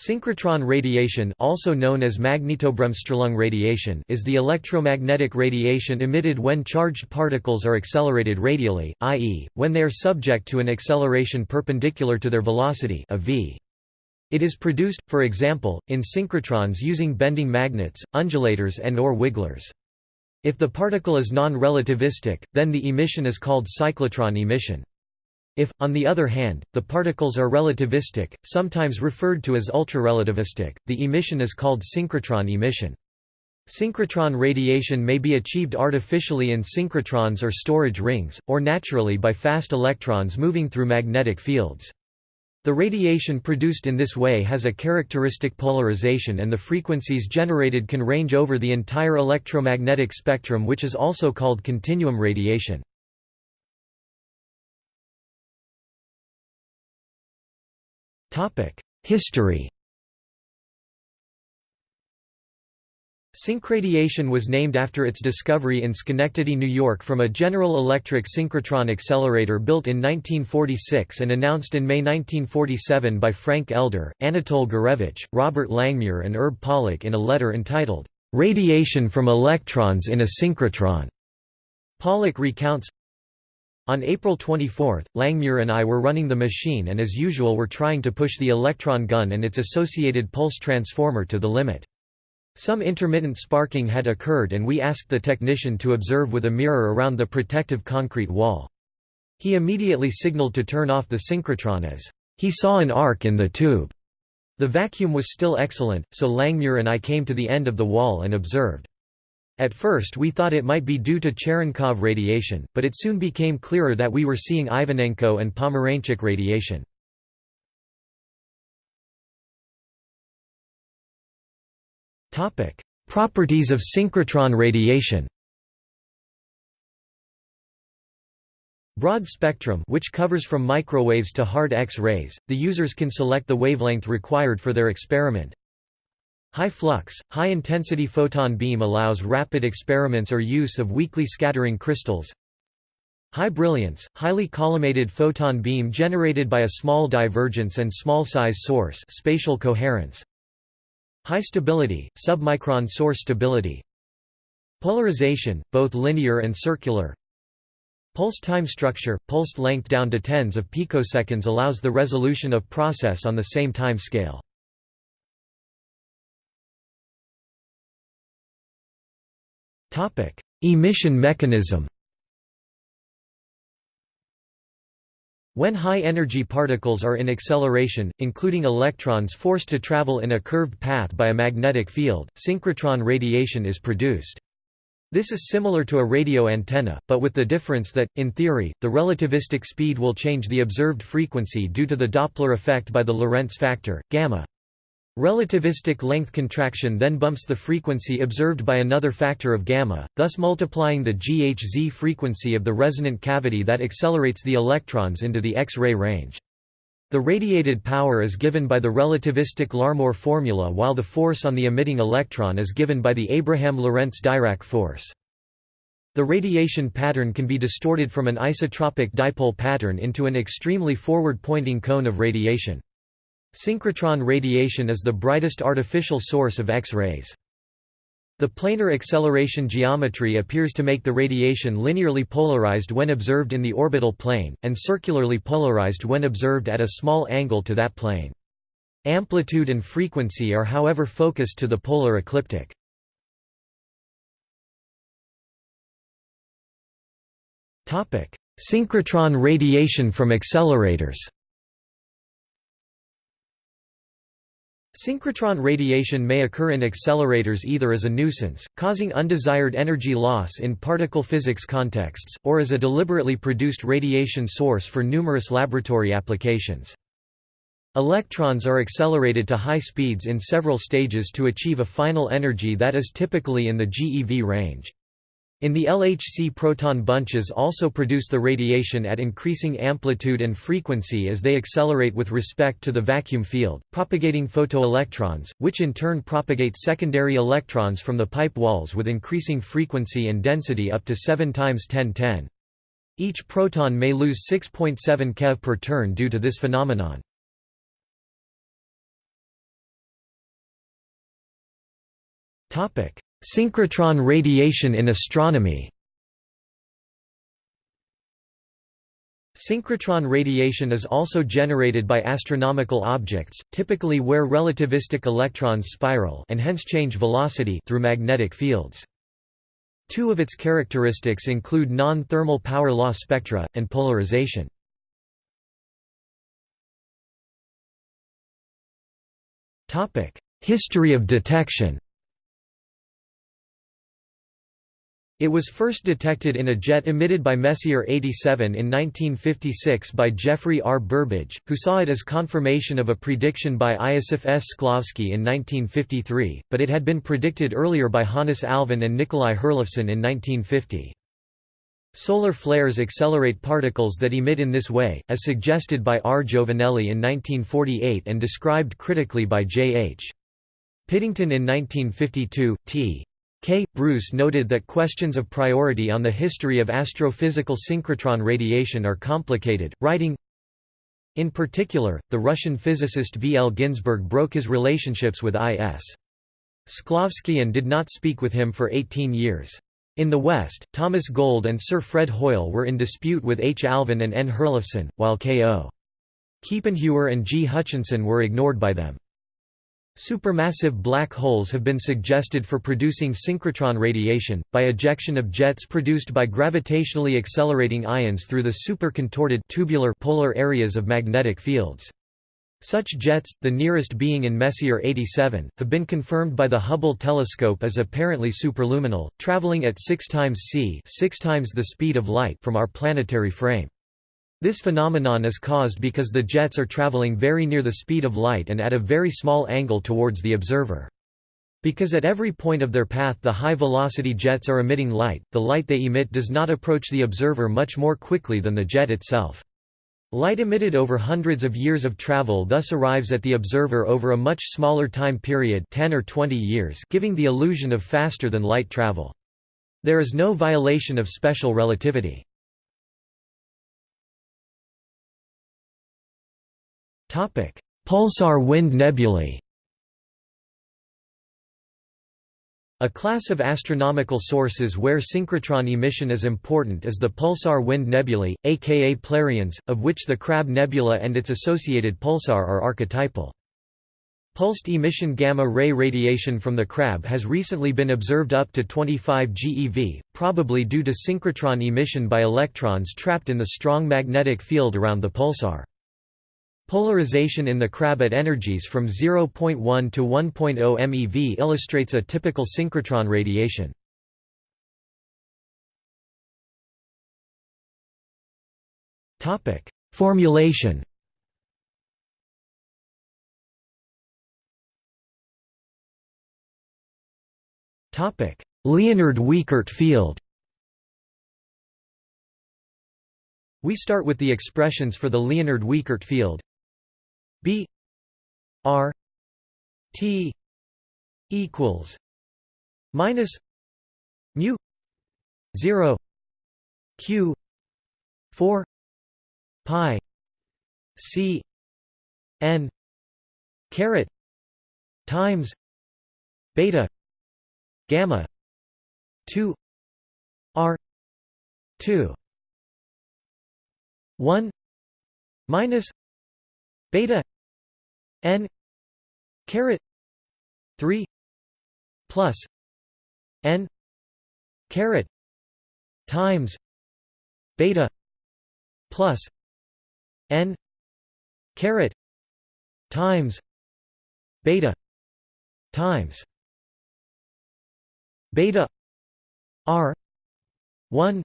Synchrotron radiation also known as Magnetobremsstrahlung radiation is the electromagnetic radiation emitted when charged particles are accelerated radially, i.e., when they are subject to an acceleration perpendicular to their velocity a v. It is produced, for example, in synchrotrons using bending magnets, undulators and or wigglers. If the particle is non-relativistic, then the emission is called cyclotron emission. If, on the other hand, the particles are relativistic, sometimes referred to as ultrarelativistic, the emission is called synchrotron emission. Synchrotron radiation may be achieved artificially in synchrotrons or storage rings, or naturally by fast electrons moving through magnetic fields. The radiation produced in this way has a characteristic polarization and the frequencies generated can range over the entire electromagnetic spectrum which is also called continuum radiation. History Synchradiation was named after its discovery in Schenectady, New York from a General Electric synchrotron accelerator built in 1946 and announced in May 1947 by Frank Elder, Anatole Gurewitsch, Robert Langmuir and Herb Pollock in a letter entitled, "'Radiation from Electrons in a Synchrotron". Pollock recounts, on April 24, Langmuir and I were running the machine and as usual were trying to push the electron gun and its associated pulse transformer to the limit. Some intermittent sparking had occurred and we asked the technician to observe with a mirror around the protective concrete wall. He immediately signaled to turn off the synchrotron as he saw an arc in the tube. The vacuum was still excellent, so Langmuir and I came to the end of the wall and observed. At first we thought it might be due to Cherenkov radiation, but it soon became clearer that we were seeing Ivanenko and Pomeranchuk radiation. Properties of synchrotron radiation Broad spectrum which covers from microwaves to hard X-rays, the users can select the wavelength required for their experiment, High flux, high-intensity photon beam allows rapid experiments or use of weakly scattering crystals. High brilliance, highly collimated photon beam generated by a small divergence and small size source spatial coherence. High stability, submicron source stability. Polarization, both linear and circular. Pulse time structure, pulse length down to tens of picoseconds allows the resolution of process on the same time scale. Topic: Emission mechanism. When high-energy particles are in acceleration, including electrons forced to travel in a curved path by a magnetic field, synchrotron radiation is produced. This is similar to a radio antenna, but with the difference that, in theory, the relativistic speed will change the observed frequency due to the Doppler effect by the Lorentz factor, gamma. Relativistic length contraction then bumps the frequency observed by another factor of gamma, thus multiplying the GHZ frequency of the resonant cavity that accelerates the electrons into the X-ray range. The radiated power is given by the relativistic Larmor formula while the force on the emitting electron is given by the Abraham-Lorentz-Dirac force. The radiation pattern can be distorted from an isotropic dipole pattern into an extremely forward-pointing cone of radiation. Synchrotron radiation is the brightest artificial source of X-rays. The planar acceleration geometry appears to make the radiation linearly polarized when observed in the orbital plane, and circularly polarized when observed at a small angle to that plane. Amplitude and frequency are however focused to the polar ecliptic. Synchrotron radiation from accelerators Synchrotron radiation may occur in accelerators either as a nuisance, causing undesired energy loss in particle physics contexts, or as a deliberately produced radiation source for numerous laboratory applications. Electrons are accelerated to high speeds in several stages to achieve a final energy that is typically in the GeV range. In the LHC proton bunches also produce the radiation at increasing amplitude and frequency as they accelerate with respect to the vacuum field, propagating photoelectrons, which in turn propagate secondary electrons from the pipe walls with increasing frequency and density up to 7 times 1010. Each proton may lose 6.7 keV per turn due to this phenomenon. Synchrotron radiation in astronomy Synchrotron radiation is also generated by astronomical objects, typically where relativistic electrons spiral and hence change velocity through magnetic fields. Two of its characteristics include non-thermal power law spectra, and polarization. History of detection It was first detected in a jet emitted by Messier 87 in 1956 by Geoffrey R. Burbidge, who saw it as confirmation of a prediction by Iosif S. Shklovsky in 1953, but it had been predicted earlier by Hannes Alfvén and Nikolai Herlofson in 1950. Solar flares accelerate particles that emit in this way, as suggested by R. Giovanelli in 1948 and described critically by J. H. Piddington in 1952, T. K. Breus noted that questions of priority on the history of astrophysical synchrotron radiation are complicated, writing, In particular, the Russian physicist V. L. Ginzburg broke his relationships with I. S. Shklovsky and did not speak with him for 18 years. In the West, Thomas Gold and Sir Fred Hoyle were in dispute with H. Alfvén and N. Herlofson, while K.O. Kiepenheuer and G. Hutchinson were ignored by them. Supermassive black holes have been suggested for producing synchrotron radiation, by ejection of jets produced by gravitationally accelerating ions through the supercontorted tubular polar areas of magnetic fields. Such jets, the nearest being in Messier 87, have been confirmed by the Hubble telescope as apparently superluminal, traveling at 6 times c 6 times the speed of light from our planetary frame. This phenomenon is caused because the jets are traveling very near the speed of light and at a very small angle towards the observer. Because at every point of their path the high-velocity jets are emitting light, the light they emit does not approach the observer much more quickly than the jet itself. Light emitted over hundreds of years of travel thus arrives at the observer over a much smaller time period 10 or 20 years giving the illusion of faster-than-light travel. There is no violation of special relativity. Pulsar wind nebulae A class of astronomical sources where synchrotron emission is important is the pulsar wind nebulae, aka Plerions, of which the Crab Nebula and its associated pulsar are archetypal. Pulsed emission gamma-ray radiation from the Crab has recently been observed up to 25 GeV, probably due to synchrotron emission by electrons trapped in the strong magnetic field around the pulsar. Polarization in the crab at energies from 0.1 to 1.0 MeV illustrates a typical synchrotron radiation. Topic: Formulation. Topic: Liénard-Wiechert field. We start with the expressions for the Liénard-Wiechert field B R T equals minus mu zero Q four pi C N caret times beta gamma two R two one minus beta n caret 3 plus n caret times beta plus n caret times beta times beta r 1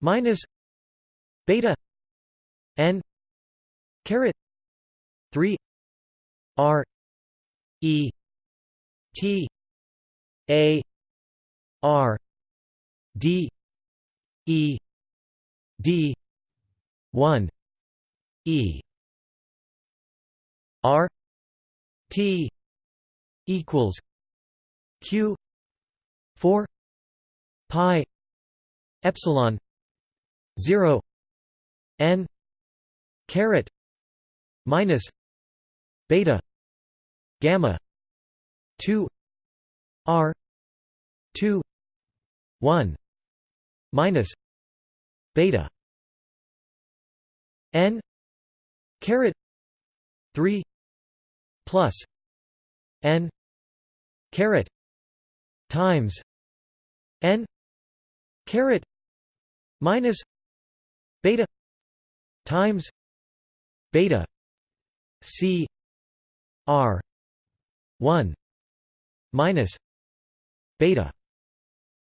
minus beta n caret 3 r e t a r d e d 1 e r t equals q 4 pi epsilon 0 n caret minus beta gamma 2 r 2 1 minus beta n caret 3 plus n caret times n caret minus beta times beta c r 1 minus beta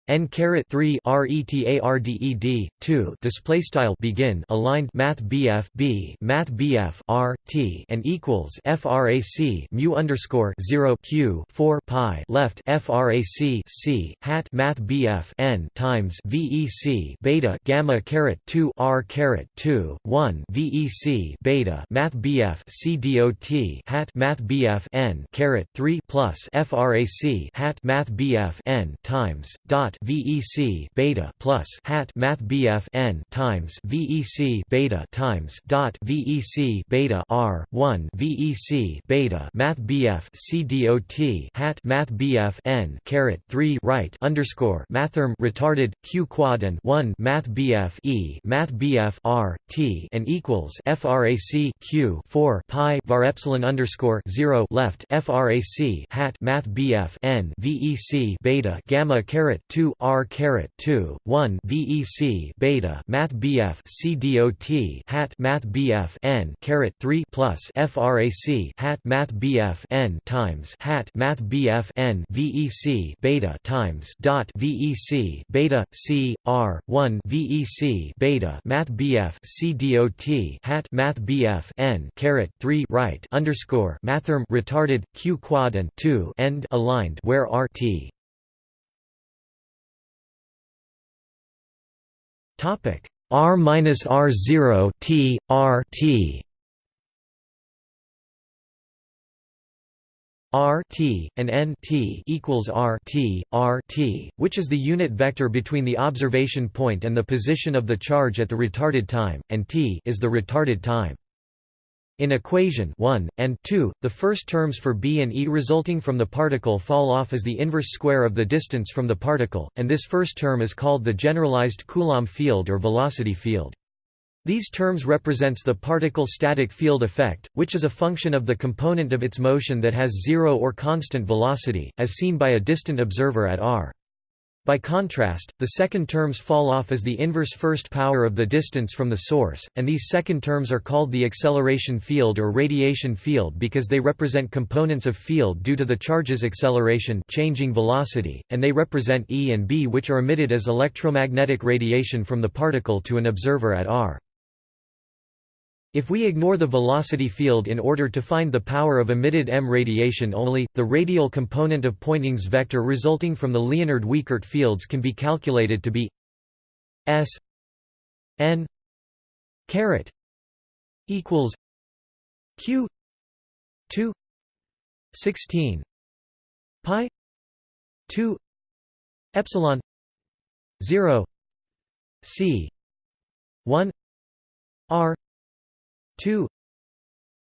n caret 3 retarded 2 display style begin aligned math bf b math bf r t and equals frac mu underscore 0 q 4 pi left frac c hat math bf n times vec beta gamma caret 2 r caret 2 1 vec beta math bf c dot hat math bf n caret 3 plus frac hat math bf n times dot VEC beta plus hat math BF n times VEC beta times dot VEC beta R one VEC beta math BF C dot hat math BF n caret three right underscore mathrm retarded Q quad and one math BF E math BF R T and equals FRAC Q four pi var epsilon underscore zero left FRAC hat math BF n VEC beta gamma caret two R caret 2 1 VEC beta Math BF C dot hat Math BF N caret 3 plus FRAC hat Math BF N times hat Math BF N VEC beta times dot VEC beta C R 1 VEC beta Math BF C dot hat Math BF N caret 3 right underscore mathrm retarded Q quad and 2 end aligned where R Topic R minus R zero T R T R T and N T equals R T R T, which is the unit vector between the observation point and the position of the charge at the retarded time, and T is the retarded time. In equation 1, and 2, the first terms for b and e resulting from the particle fall off as the inverse square of the distance from the particle, and this first term is called the generalized Coulomb field or velocity field. These terms represents the particle static field effect, which is a function of the component of its motion that has zero or constant velocity, as seen by a distant observer at r. By contrast, the second terms fall off as the inverse first power of the distance from the source, and these second terms are called the acceleration field or radiation field because they represent components of field due to the charge's acceleration changing velocity, and they represent E and B which are emitted as electromagnetic radiation from the particle to an observer at r. If we ignore the velocity field in order to find the power of emitted M radiation only, the radial component of Poynting's vector resulting from the Liénard-Wiechert fields can be calculated to be S n caret equals q 2 16 pi 2 epsilon 0 c 1 r 2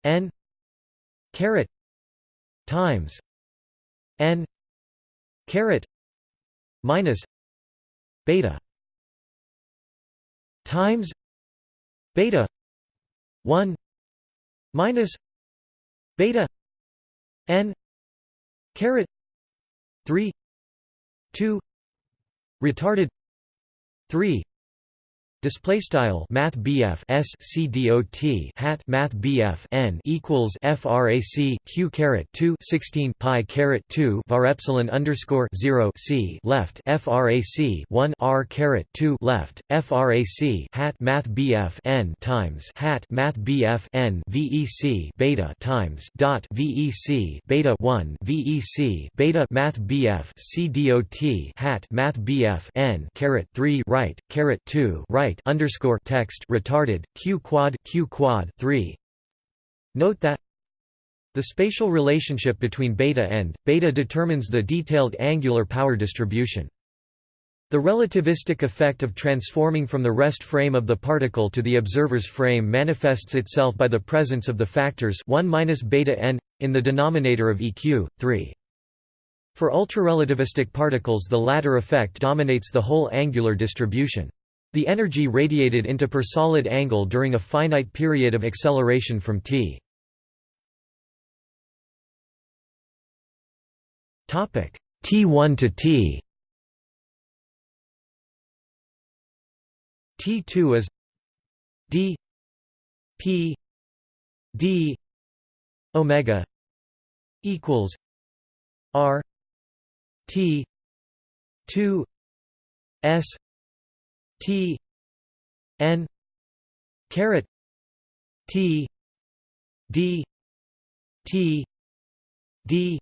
n caret times n caret minus beta times beta 1 minus beta n caret 3 2 retarded 3 Display style Math BF S C dot hat Math BF N equals FRAC Q caret 2 16 pi caret 2 var epsilon underscore 0 C left FRAC 1 R caret 2 left FRAC hat Math BF N times hat Math BF N VEC beta times dot VEC beta 1 VEC beta Math BF C dot hat Math BF N caret 3 right caret 2 right right underscore text retarded q quad q quad 3 note that the spatial relationship between beta and beta determines the detailed angular power distribution. The relativistic effect of transforming from the rest frame of the particle to the observer's frame manifests itself by the presence of the factors 1 minus beta n in the denominator of eq 3 For ultrarelativistic particles the latter effect dominates the whole angular distribution. The energy radiated into per solid angle during a finite period of acceleration from t. Topic T1 to T T2 is d p d omega equals r t 2 s t n caret t d t d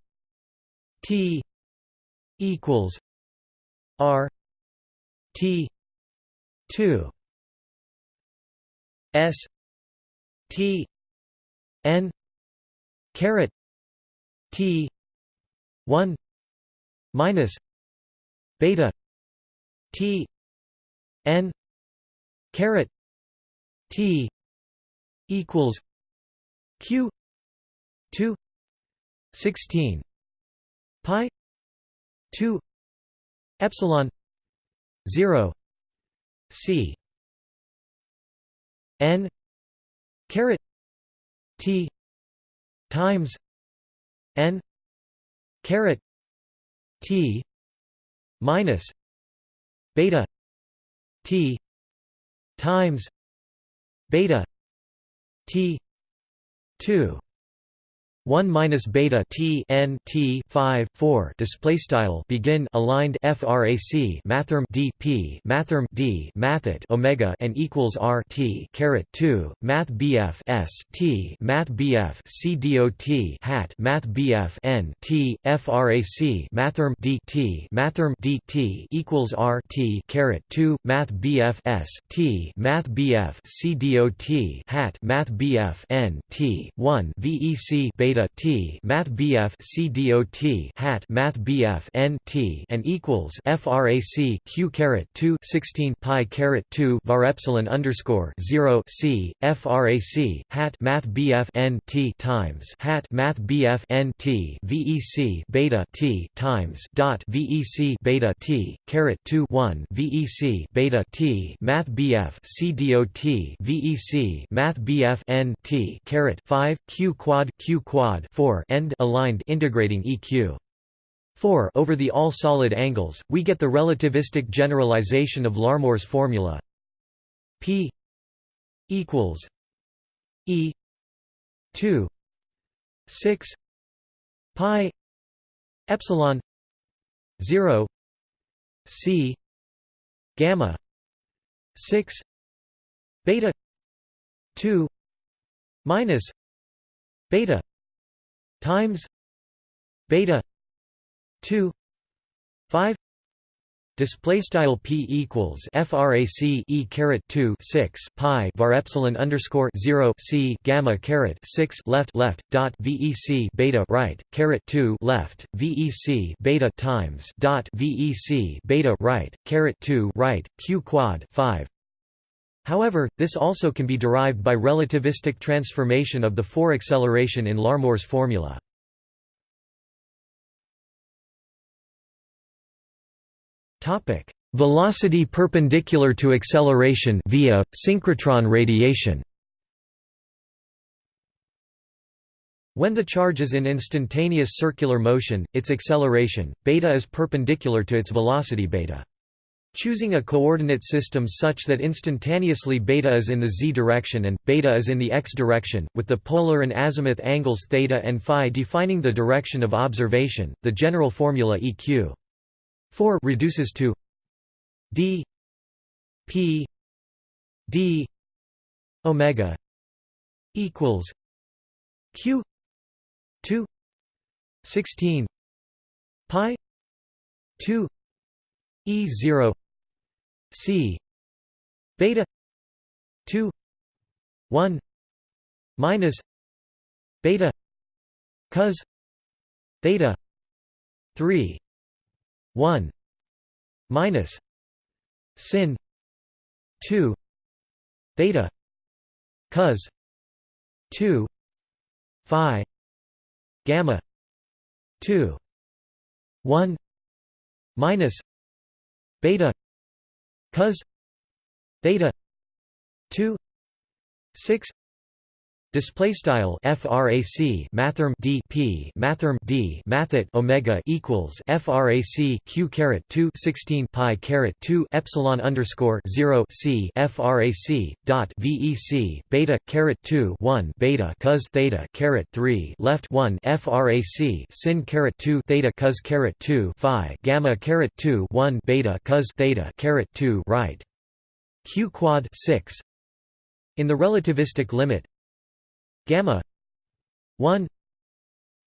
t equals r t 2 s t n caret t 1 minus beta t n caret t equals q 2 16 pi 2 epsilon 0 c n caret t times n caret t minus beta t times beta t 2 1 minus beta t n t 5 4 display style begin aligned frac mathrm d p mathrm d mathet omega and equals r t caret 2 math bf s t math bf hat math bf n t frac mathrm d t mathrm d t equals r t caret 2 math bf s t math bf hat math bf n t 1 vec beta beta t math bf c dot hat math bf n t and equals frac q caret 2 16 pi caret 2 var epsilon underscore 0 c frac hat math bf n t times hat math bf n t vec beta t times dot vec beta t caret 2 1 vec beta t math bf c dot vec math bf n t caret 5 q quad q quad quad 4 end aligned integrating EQ 4 over the all solid angles, we get the relativistic generalization of Larmor's formula. P equals E 2 6 pi epsilon 0 C gamma 6 beta 2 minus beta times beta 2 5 Display style p equals frac e caret 2 6 pi var epsilon underscore 0 c gamma caret 6 left left dot vec beta right caret 2 left vec beta times dot vec beta right caret 2 right q quad 5 However, this also can be derived by relativistic transformation of the 4 acceleration in Larmor's formula. Topic: Velocity perpendicular to acceleration via synchrotron radiation. When the charge is in instantaneous circular motion, its acceleration beta is perpendicular to its velocity beta. Choosing a coordinate system such that instantaneously beta is in the z direction and beta is in the x direction, with the polar and azimuth angles theta and phi defining the direction of observation, the general formula eq 4 reduces to d p d omega equals q 2 16 pi 2 e 0 C. Beta. 2 1 minus. Beta. Cos. Theta. 3 1 minus. Sin. 2 theta. Cos. 2 phi. Gamma. 2 1 minus. Beta cos theta 2 6 Display style frac mathrm d p mathrm d mathet omega equals frac q caret 2 16 pi caret 2 epsilon underscore 0 c frac dot vec beta caret 2 1 beta cos theta caret 3 left 1 frac sin caret 2 theta cos caret 2 phi gamma caret 2 1 beta cos theta caret 2 right. Q quad 6 in the relativistic limit gamma 1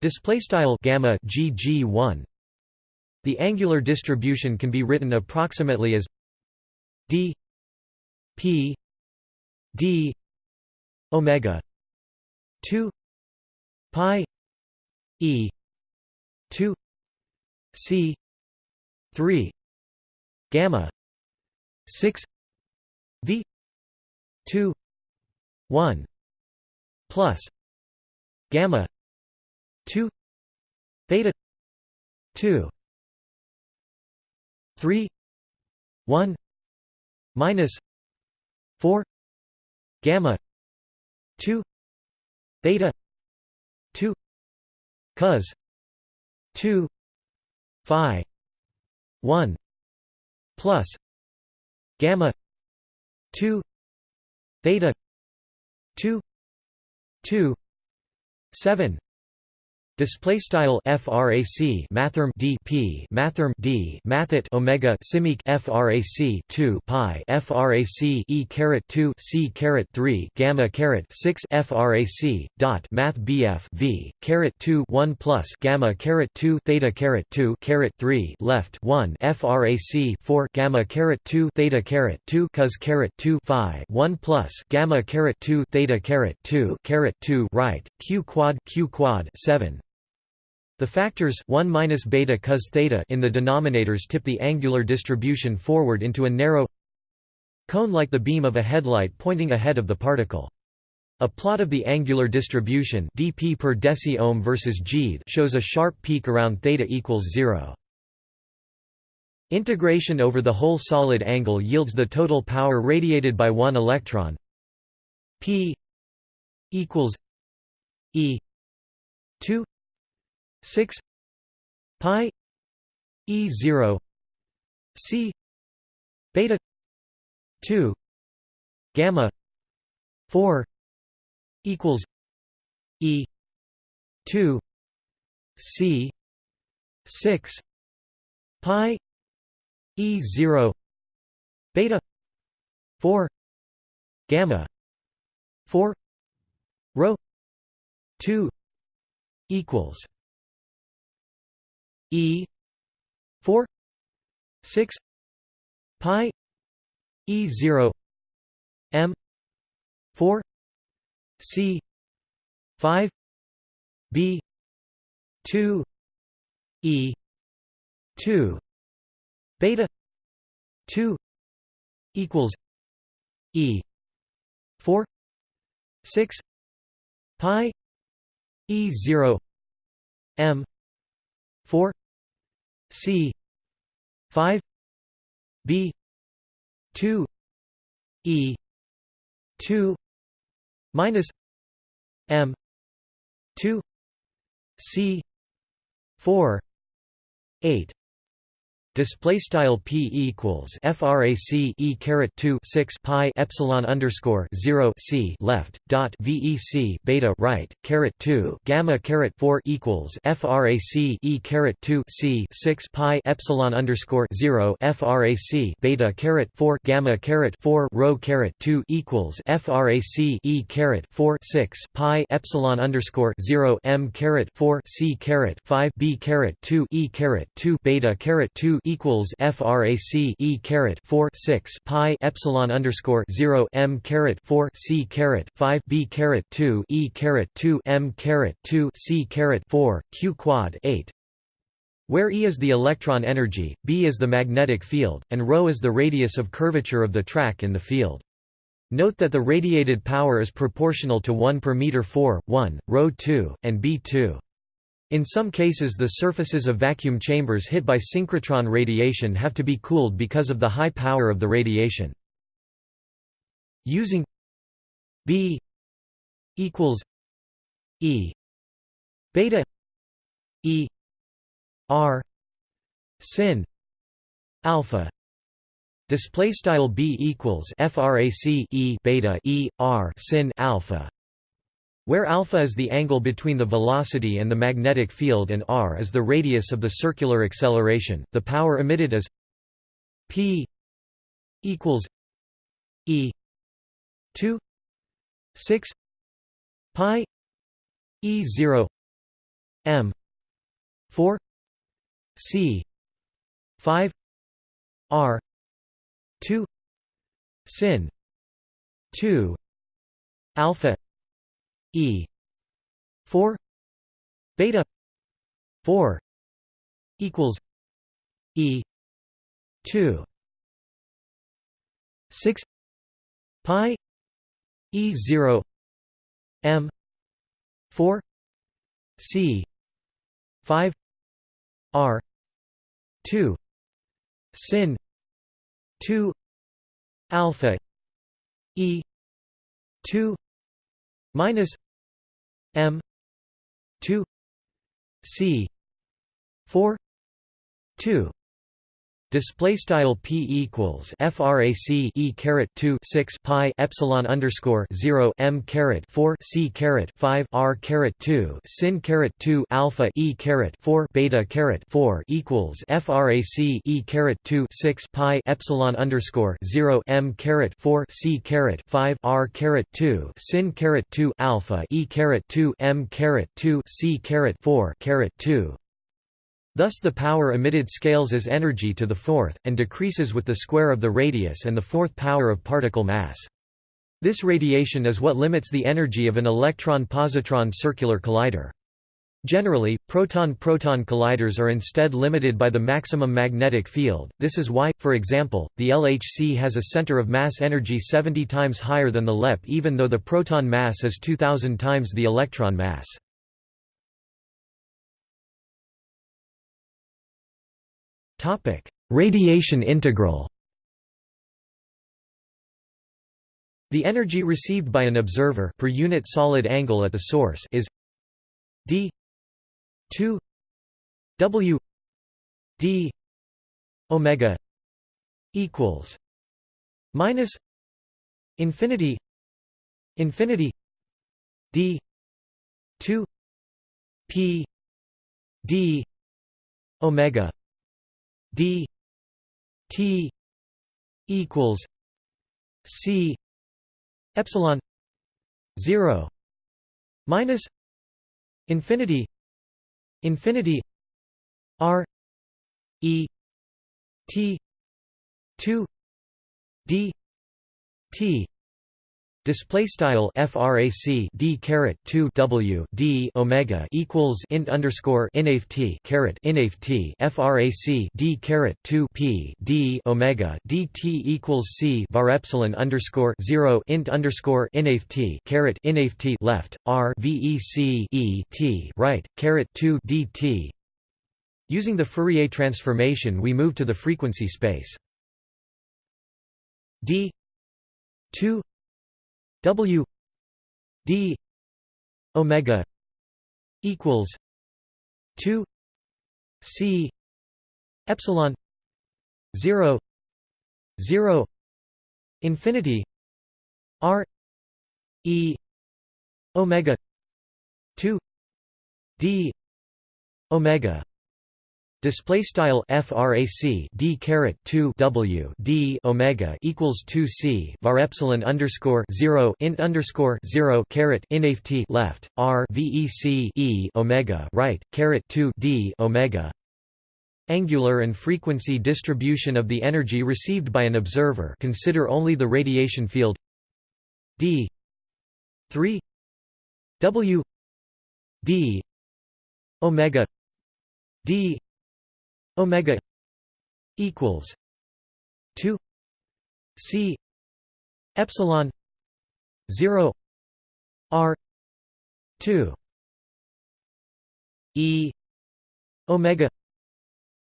display style gamma gg1 the angular distribution can be written approximately as d p d omega 2 pi e 2 c 3 gamma 6 v 2 1 plus gamma 2 theta 2 3 1 minus 4 gamma 2 theta 2 cos 2 phi 1 plus gamma 2 theta 2 2 7 Display style frac mathrm d p mathrm d mathet omega simic frac 2 pi frac e caret 2 c caret 3 gamma caret 6 frac dot math bf v caret 2 1 plus gamma caret 2 theta caret 2 caret 3 left 1 frac 4 gamma caret 2 theta caret 2 cos caret 2 phi 1 plus gamma caret 2 theta caret 2 caret 2 right q quad q quad 7 the factors 1 minus beta cos theta in the denominators tip the angular distribution forward into a narrow cone like the beam of a headlight pointing ahead of the particle. A plot of the angular distribution dp per deci versus g shows a sharp peak around theta equals 0. Integration over the whole solid angle yields the total power radiated by one electron p equals e 2 6 pi e 0 c beta 2 gamma 4 equals e 2 c 6 pi e 0 beta 4 gamma 4 rho 2 equals E four six pi E zero M four C five B two E two beta two equals E four six pi E zero M 4 c 5 b 2 e 2 minus m 2 c 4 8 display style p equals frac e caret 2 6 pi epsilon underscore 0 c left dot vec beta right caret 2 gamma caret 4 equals frac e caret 2 c 6 pi epsilon underscore 0 frac beta caret 4 gamma caret 4 rho caret 2 equals frac e caret 4 6 pi epsilon underscore 0 m caret 4 c caret 5 b caret 2 e caret 2 beta caret 2 equals frac e caret 4 6 pi epsilon underscore 0 m caret 4 c caret 5 b caret 2 e caret 2 m caret 2 c caret 4 q quad 8 where E is the electron energy, B is the magnetic field, and ρ is the radius of curvature of the track in the field. Note that the radiated power is proportional to 1 per meter 4, 1, ρ 2, and B 2. In some cases the surfaces of vacuum chambers hit by synchrotron radiation have to be cooled because of the high power of the radiation. Using B equals E beta E R sin alpha display style b equals frac e beta e r sin alpha where alpha is the angle between the velocity and the magnetic field and r is the radius of the circular acceleration, the power emitted is p equals e 2 6 pi e 0 m 4 c 5 r 2 sin 2 alpha E. four. Beta. four. Equals E. two. six. Pi. E zero. M. four. C. five. R. two. Sin. two. Alpha. E. two minus m 2 c 4 2 Display style p equals frac e caret 2 6 pi epsilon underscore 0 m caret 4 c caret 5 r caret 2 sin caret 2 alpha e caret 4 beta caret 4 equals frac e caret 2 6 pi epsilon underscore 0 m caret 4 c caret 5 r caret 2 sin caret 2 alpha e caret 2 m caret 2 c caret 4 caret 2 Thus the power emitted scales as energy to the fourth, and decreases with the square of the radius and the fourth power of particle mass. This radiation is what limits the energy of an electron-positron circular collider. Generally, proton-proton colliders are instead limited by the maximum magnetic field, this is why, for example, the LHC has a center of mass energy 70 times higher than the LEP even though the proton mass is 2000 times the electron mass. Topic: Radiation integral. The energy received by an observer per unit solid angle at the source is d 2 w d omega equals minus infinity infinity d 2 p d omega d t equals c epsilon 0 minus infinity infinity r e t 2 d t Display style frac d caret 2 w d omega equals int underscore inft caret inft frac d caret 2 p d omega dt equals c var epsilon underscore 0 int underscore inft caret inft left r vec e t right caret 2 dt. Using the Fourier transformation, we move to the frequency space d 2 W D omega equals two C epsilon zero zero infinity R E omega two D omega Display style frac d caret 2 w d omega equals 2 c var epsilon underscore 0 int underscore 0 caret inft left r vec e omega right caret 2 d omega. Angular and frequency distribution of the energy received by an observer. Consider only the radiation field d 3 w d omega d omega equals 2 c epsilon 0 r 2 E omega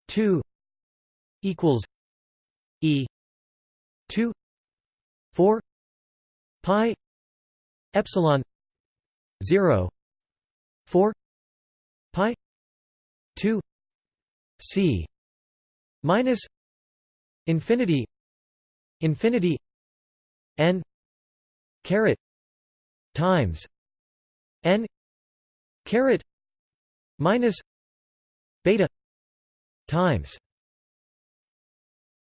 2 equals E 2 4 pi epsilon 0 4 pi 2 c minus infinity infinity n caret times n caret minus beta times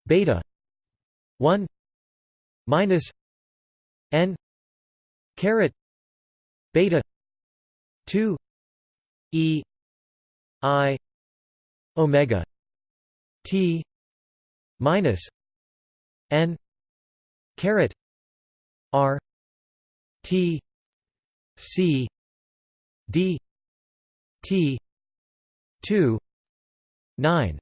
beta 1 minus n caret beta 2 e i omega t minus n caret r t c d t 2 9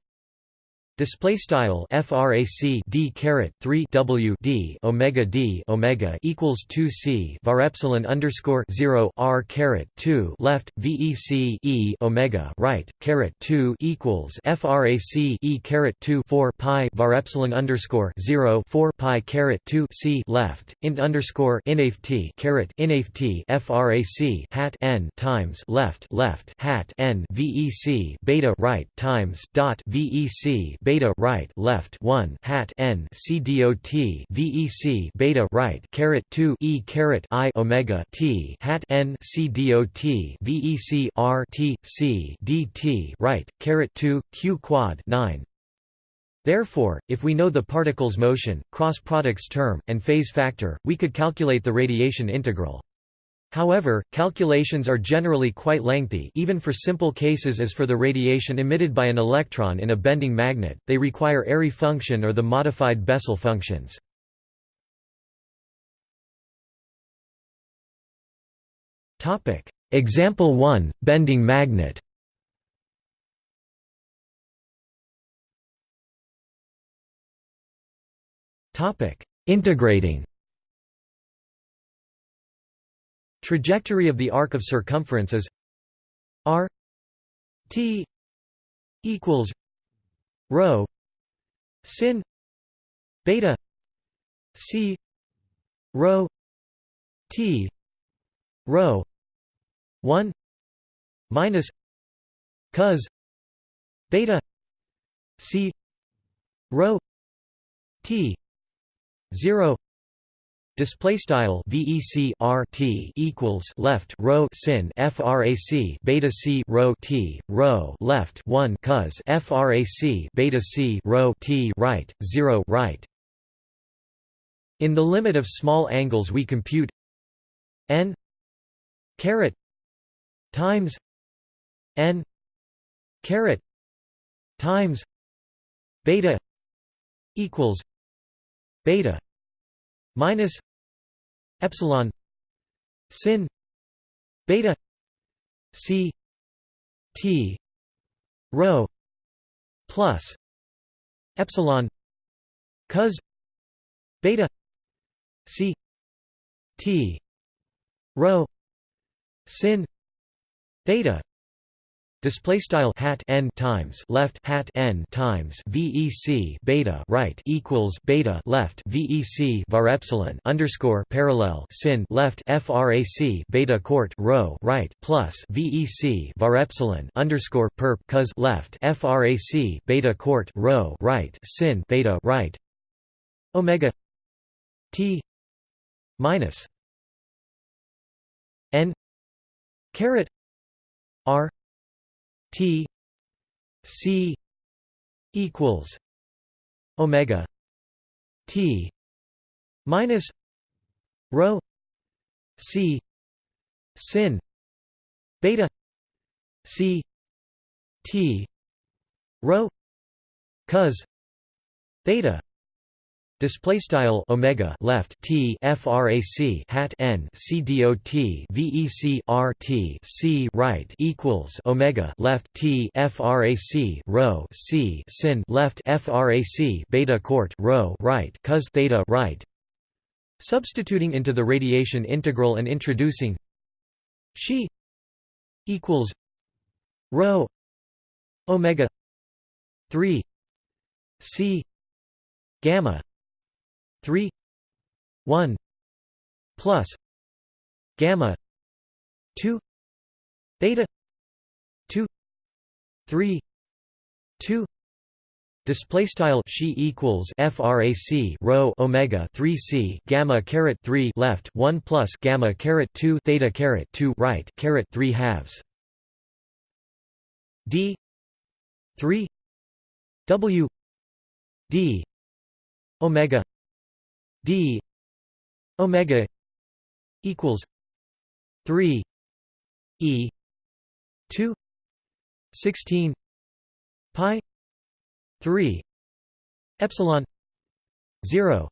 Display style frac d caret 3 w d omega d omega equals 2 c var epsilon underscore 0 r caret 2 left vec e omega right caret 2 equals frac e caret 2 4 pi var epsilon underscore 0 4 pi caret 2 c left int underscore inaf t caret inaf t frac hat n times left left hat n vec beta right times dot vec beta right left 1 hat n c vec beta right caret 2 e caret i omega t hat n c vec r t c right caret 2 q quad 9 Therefore, if we know the particle's motion, cross products term, and phase factor, we could calculate the radiation integral. However, calculations are generally quite lengthy even for simple cases as for the radiation emitted by an electron in a bending magnet, they require Airy function or the modified Bessel functions. Example 1, bending magnet. Integrating Trajectory of the arc of circumference is r t equals rho sin beta c rho t rho 1 minus cos beta c rho t 0 Display style VEC RT equals left row sin FRAC beta C row T row left one cos FRAC beta C row T right zero right. In the limit of small angles we compute n caret times n caret times beta equals beta minus epsilon sin beta c t rho plus epsilon cos beta c t rho sin theta Display style hat n times left hat n times vec beta right equals beta left vec var epsilon underscore parallel sin left frac beta court row right plus vec var epsilon underscore perp cos left frac beta court row right sin beta right omega t minus n caret r T C equals Omega T minus rho C sin beta C T rho cos theta Display style omega left t frac hat n c dot vec r t c right equals omega left t frac rho c sin left frac beta court rho right cos theta right. Substituting into the radiation integral and introducing she equals rho omega 3 c gamma 3 1 plus gamma 2 theta 2 3 2 Display style she equals frac rho omega 3 c gamma caret 3 left 1 plus gamma caret 2 theta caret 2 right caret 3 halves. D 3 w d omega d omega equals 3 e 2 16 pi 3 epsilon 0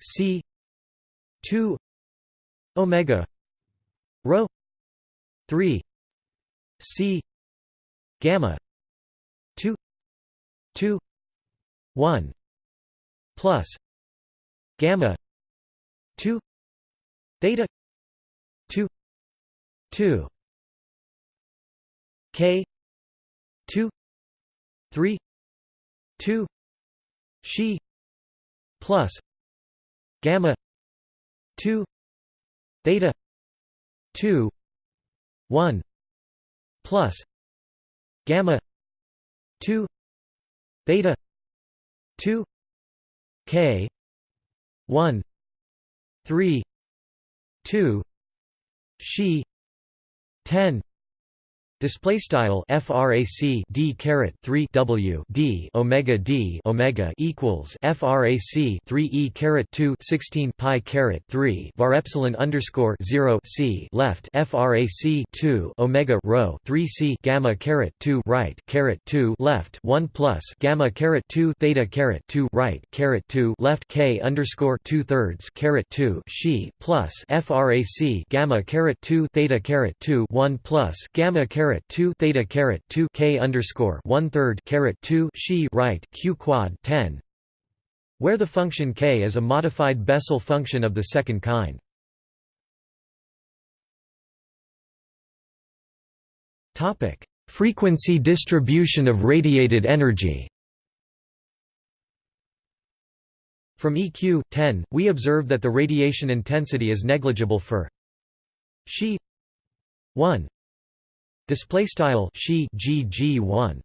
c 2 omega rho 3 c gamma 2 2 1 plus gamma 2 theta 2 2 k 2 3 2 she plus gamma 2 theta 2 1 plus gamma 2 theta 2 k 1 3 2 she 10 Display style frac d caret 3 w d omega d omega equals frac 3 e caret 2 16 pi caret 3 var epsilon underscore 0 c left frac 2 omega rho 3 c gamma caret 2 right caret 2 left 1 plus gamma caret 2 theta caret 2 right caret 2 left k underscore 2 thirds caret 2 she plus frac gamma caret 2 theta caret 2 1 plus gamma caret caret 2 theta caret 2 k underscore one third caret 2 she right q quad 10 where the function k is a modified Bessel function of the second kind. Topic: Frequency distribution of radiated energy. From EQ 10, we observe that the radiation intensity is negligible for she 1 Display style she gg1.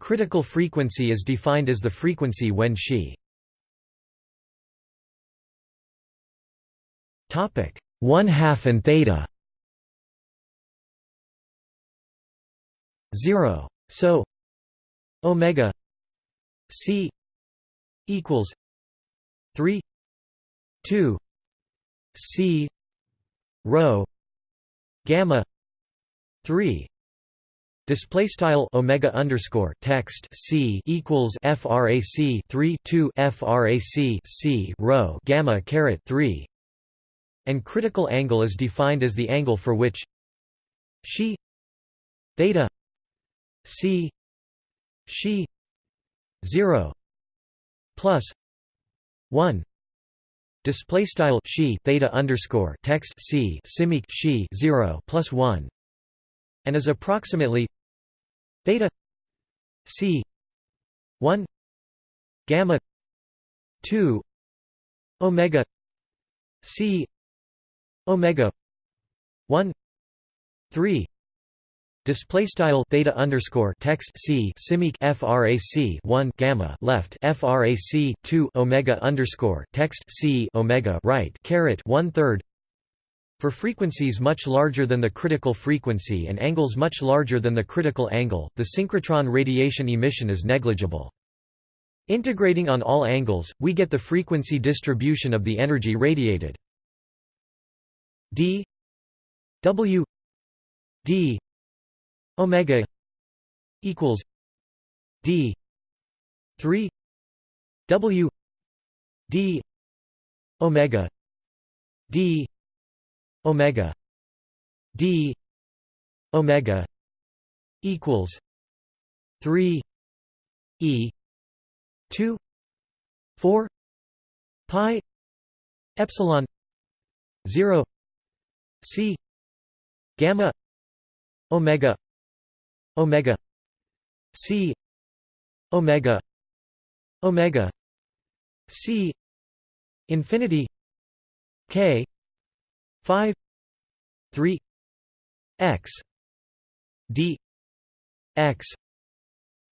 Critical frequency is defined as the frequency when she topic 1 half and theta. 0 so omega c equals 3 2 c rho gamma 3 display style omega underscore text c equals frac 3 2 frac c rho gamma caret 3 and critical angle is defined as the angle for which she theta c she 0 plus 1 display style she theta underscore text c simic she 0 plus 1 and is approximately theta c 1 gamma 2 omega c omega 1 3 Display style theta underscore text c simic frac 1 gamma left frac 2 omega underscore text c omega right caret one third for frequencies much larger than the critical frequency and angles much larger than the critical angle, the synchrotron radiation emission is negligible. Integrating on all angles, we get the frequency distribution of the energy radiated. d w d omega equals d 3 w d omega d omega d omega equals 3 e 2 4 pi epsilon 0 c gamma omega omega c omega omega c infinity k 5 3 x d x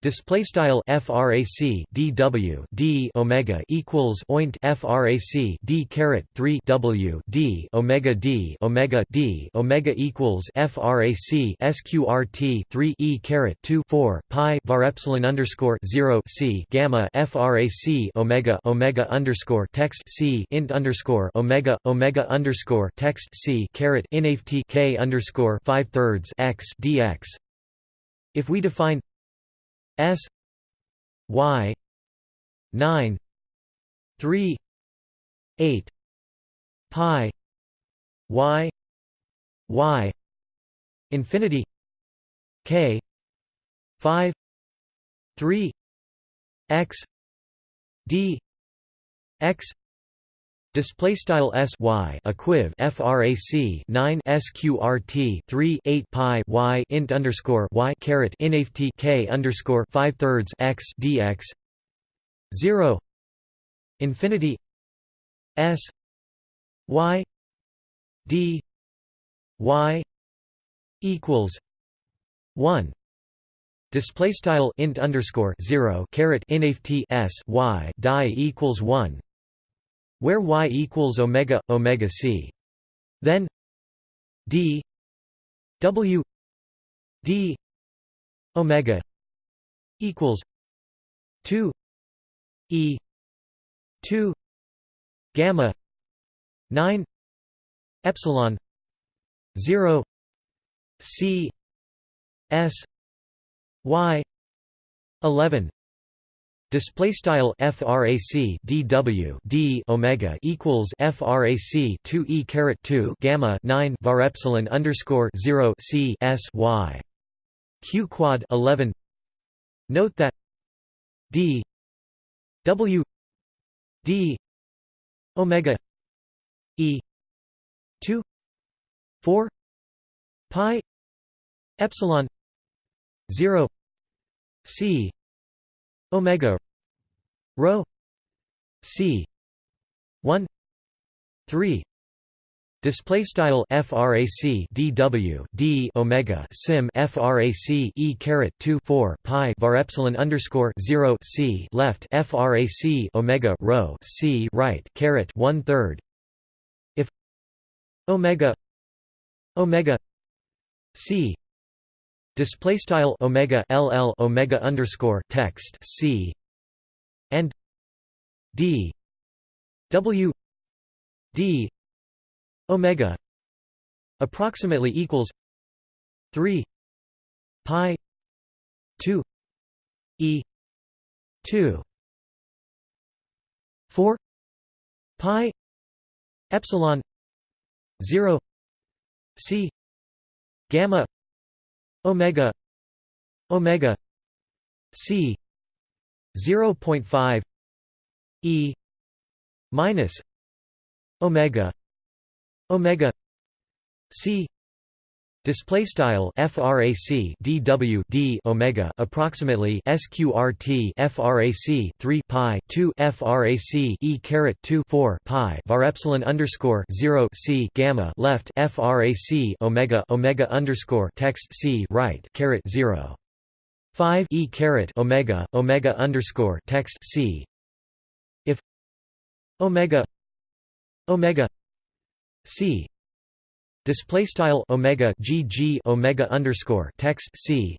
Display style frac dw d omega equals oint frac d caret 3 w d omega d omega d omega equals frac sqrt 3 e caret 2 4 pi var epsilon underscore 0 c gamma frac omega omega underscore text c int underscore omega omega underscore text c caret inaft k underscore 5 thirds x dx. If we define S Y nine three eight pi Y Y infinity K five three X D X Display style s y equiv frac 9 sqrt 3 8 pi y int underscore y caret inaft k underscore 5 thirds x dx. 0 infinity. S. Y. D. Y. Equals. 1 display style int underscore 0 caret inaft s y die equals 1 where y equals omega omega c. Then d w d omega equals 2 e 2 gamma 9 epsilon 0 c s y 11 Display style frac dw d omega equals frac 2 e caret 2 gamma 9 var epsilon underscore 0 c s y q quad 11. Note that d w d omega e 2 4 pi epsilon 0 c omega rho c 1 3 Display style frac dw d omega sim frac e caret 2 4 pi var epsilon underscore 0 c left frac omega rho c right caret one third. If omega omega c display style omega ll omega underscore text c and d w d omega approximately equals 3 pi 2 e 2 4 pi epsilon 0 c gamma omega omega c 0.5 e minus omega omega c Display style frac dw d omega approximately sqrt frac 3 pi 2 frac e caret 2 4 pi var epsilon underscore 0 c gamma left frac omega omega underscore text c right caret 0 5 e caret omega omega underscore text c. If omega omega c display style omega gg omega underscore text c.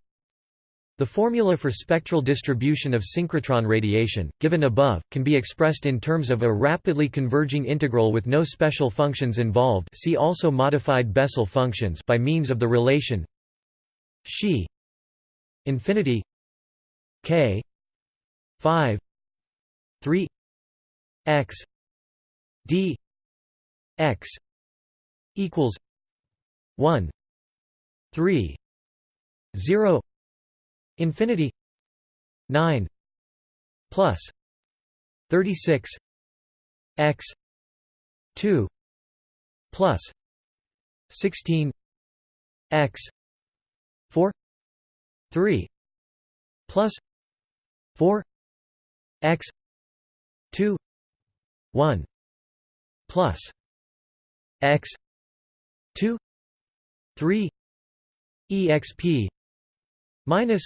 The formula for spectral distribution of synchrotron radiation, given above, can be expressed in terms of a rapidly converging integral with no special functions involved see also modified Bessel functions by means of the relation xi infinity k 5 3 x d x equals 1 3 0 infinity 9 plus 36 x 2 plus 16 x 4 3 plus 4 x 2 1 plus x 2 3 exp minus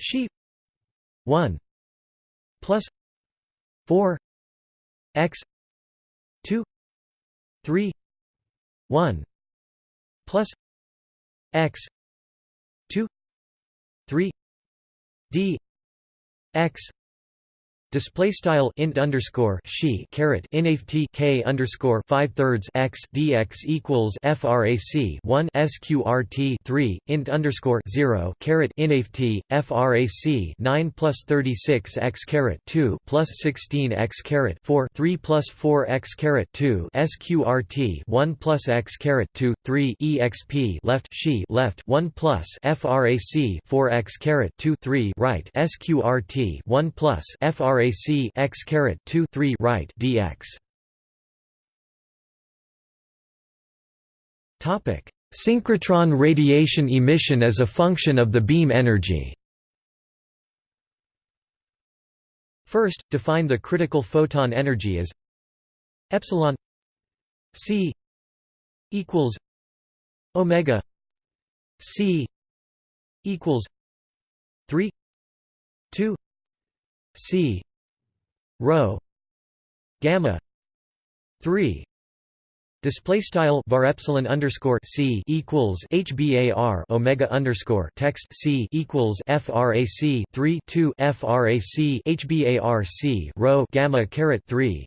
she 1 plus 4 x 2 3 1 plus x 2 3 d x Display style int underscore she caret inft k underscore five thirds x dx equals frac one sqrt three int underscore zero caret inft frac nine plus thirty six x caret two plus sixteen x caret four three plus four x caret two sqrt one plus x caret two three exp left she left one plus frac four x caret two three right sqrt one plus frac frac x caret 2 3 right dx. Topic: Synchrotron radiation emission as a function of the beam energy. First, define the critical photon energy as epsilon c equals omega c equals 3 2 c rho gamma 3 Display style var epsilon underscore c equals hbar omega underscore text c equals frac 3 2 frac hbar c rho gamma caret 3.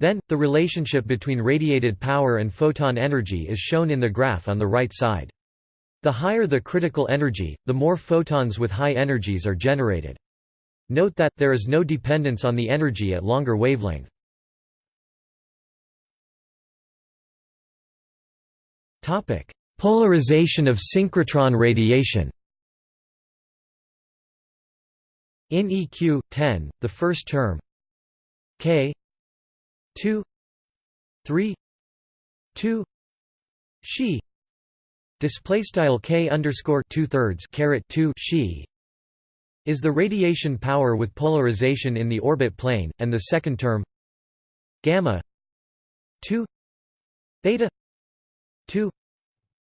Then the relationship between radiated power and photon energy is shown in the graph on the right side. The higher the critical energy, the more photons with high energies are generated. Note that, there is no dependence on the energy at longer wavelength. Topic: Polarization of synchrotron radiation In EQ 10, the first term. K 2 3 2 she display style k underscore two thirds caret 2 she is the radiation power with polarization in the orbit plane, and the second term gamma 2 theta 2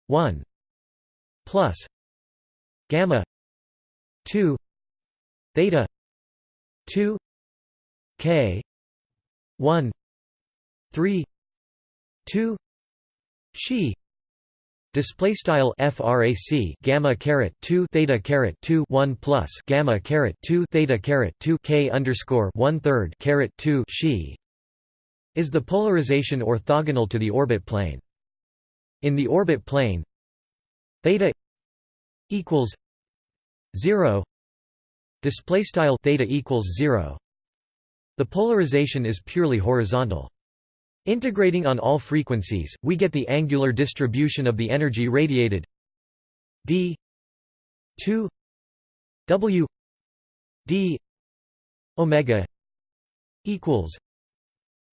1 plus gamma 2 theta 2 k 1 3 2 she Display style frac gamma caret 2 theta caret 2 1 plus gamma caret 2 theta caret 2 k underscore one third caret 2 she is the polarization orthogonal to the orbit plane. In the orbit plane, theta equals zero. Display style theta equals zero. The polarization is purely horizontal. Integrating on all frequencies, we get the angular distribution of the energy radiated d 2 w d omega equals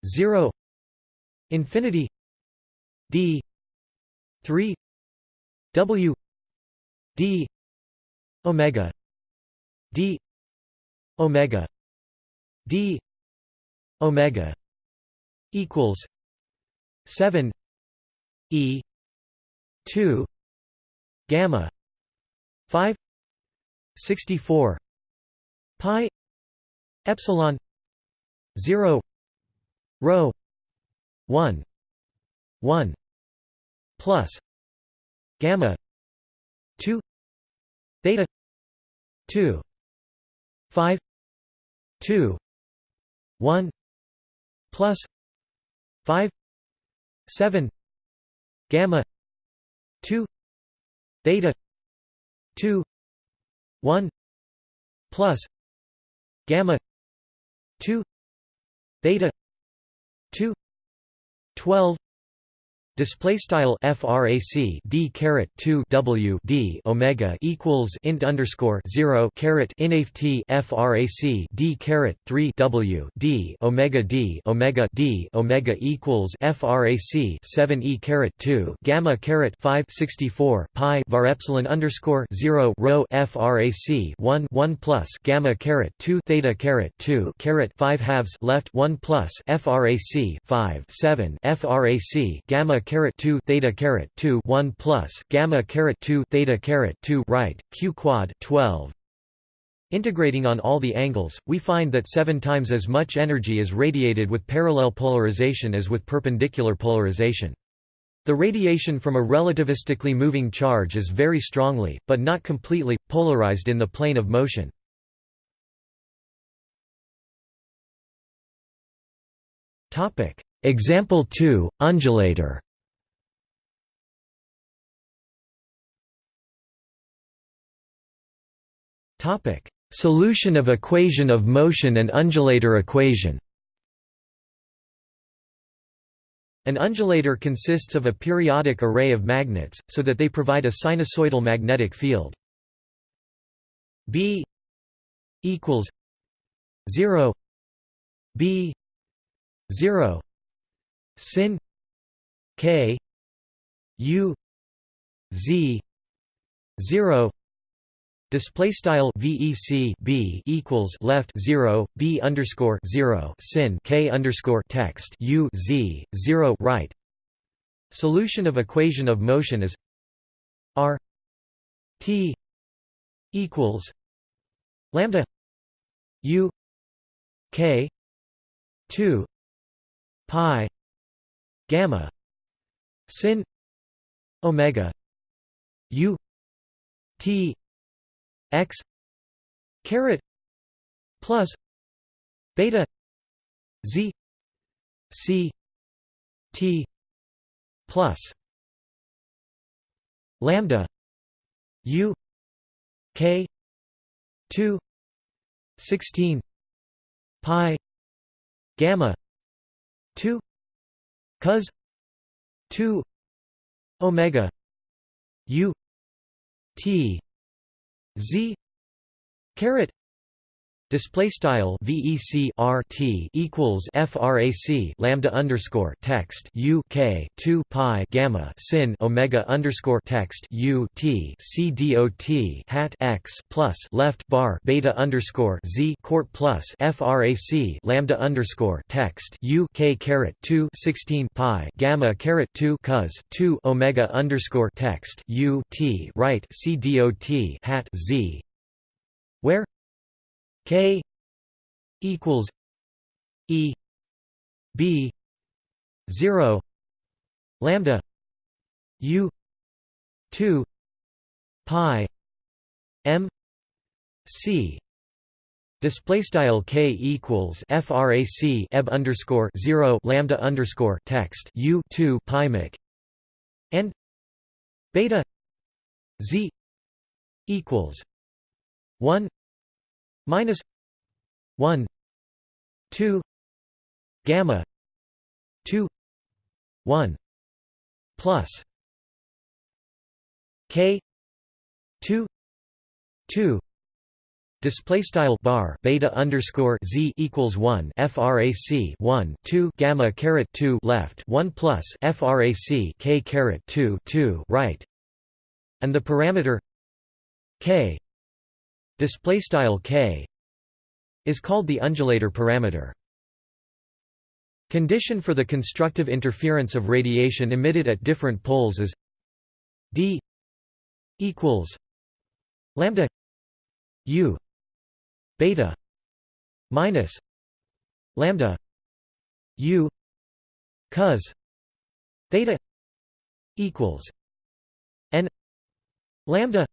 0 infinity d 3 w d omega d omega d omega equals 7 e 2 gamma 5 64 pi epsilon 0 rho 1 1 plus gamma 2 theta 2 5 2 1 plus 5 7 gamma 2 theta 2 1 plus gamma 2 theta 2 12 Display style frac d caret 2 w d omega equals int underscore 0 caret inft frac d caret 3 w d omega d omega d omega equals frac 7 e caret 2 gamma caret 5 64 pi var epsilon underscore 0 rho frac 1 1 plus gamma caret 2 theta caret 2 caret 5 halves left 1 plus frac 5 7 frac gamma caret 2 theta caret 2 1 plus gamma caret 2 theta caret 2 right q quad 12 Integrating on all the angles, we find that seven times as much energy is radiated with parallel polarization as with perpendicular polarization. The radiation from a relativistically moving charge is very strongly, but not completely, polarized in the plane of motion. Example 2, undulator Topic: Solution of equation of motion and undulator equation. An undulator consists of a periodic array of magnets, so that they provide a sinusoidal magnetic field. B equals 0 B 0 sin K U Z 0 Display style VEC B equals left zero B underscore zero sin K underscore text U Z zero right. Solution of equation of motion is R T equals lambda U K two pi gamma sin omega U T x caret plus beta z c t plus lambda u k 2 16 pi gamma 2 cos 2 omega u t z caret display style vec rt equals frac lambda underscore text u k 2 pi gamma sin omega underscore text u t c dot hat x plus left bar beta underscore z court plus frac lambda underscore text u k caret 2 16 pi gamma caret 2 cos 2 omega underscore text u t right c dot hat z. Where K equals E B zero lambda U two pi M C. Display style k equals frac eb underscore zero lambda underscore text u two pi mic and beta z equals one minus 1 2 gamma 2 1 plus k 2 2 Display style bar beta underscore z equals one frac one two gamma caret two left one plus frac k caret two two right, and the parameter k display style k is called the undulator parameter. Condition for the constructive interference of radiation emitted at different poles is d equals lambda u beta minus lambda u cos theta equals n lambda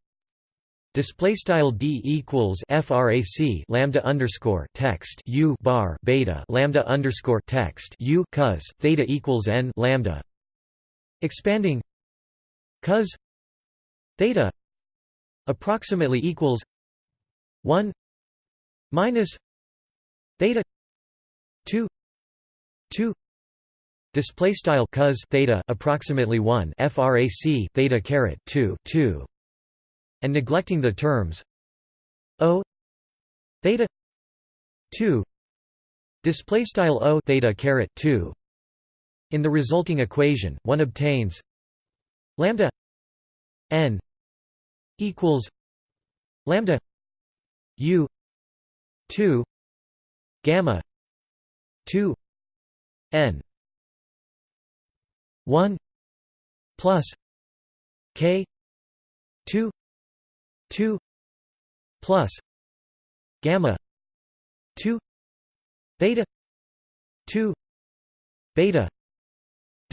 Display style d equals frac lambda underscore text u bar beta lambda underscore text u cos theta equals n lambda. Expanding. Cos theta approximately equals one minus theta two two. Display style cos theta approximately 1 frac theta caret 2 2 and neglecting the terms o theta 2 display style o theta caret 2 in the resulting equation one obtains lambda n equals lambda u 2 gamma 2 n 1 plus k 2 2 plus gamma 2 beta 2 beta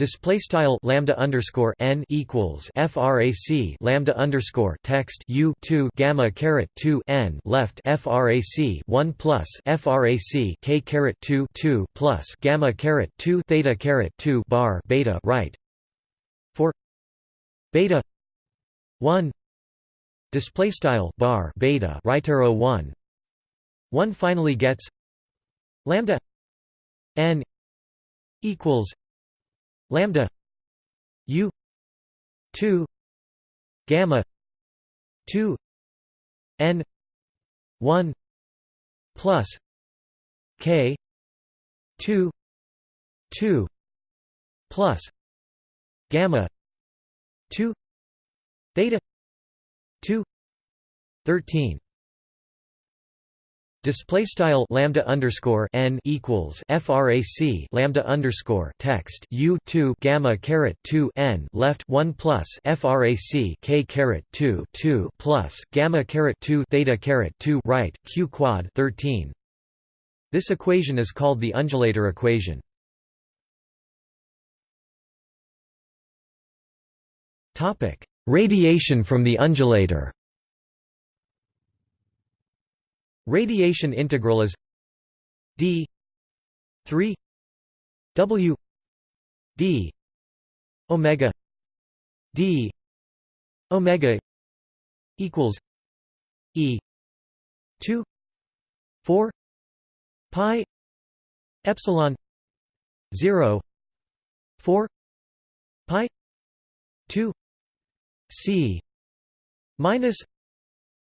Display style lambda underscore n equals frac lambda underscore text u two gamma caret two n left frac one plus frac k caret two two plus gamma caret two theta caret two bar beta right. For beta one display style bar beta right arrow one. One finally gets lambda n equals lambda u 2 gamma 2 n 1 plus k 2 2 plus gamma 2 theta 2 13 Display style lambda underscore n equals frac lambda underscore text u two gamma caret two n left one plus frac k caret two two plus gamma caret two theta caret two right q quad thirteen. This equation is called the undulator equation. Topic: Radiation from the undulator. Radiation integral is d 3 w d omega d omega equals e 2 4 pi epsilon 0 4 pi 2 c minus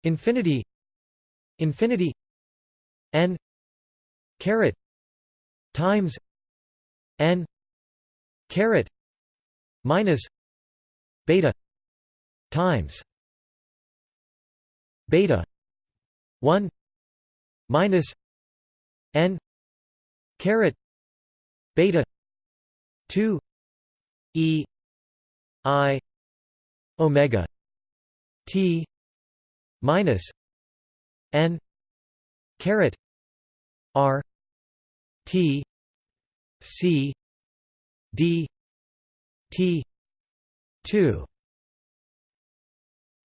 infinity infinity n caret times n caret minus beta times beta 1 minus n caret beta 2 e i omega t minus n caret r t c d t 2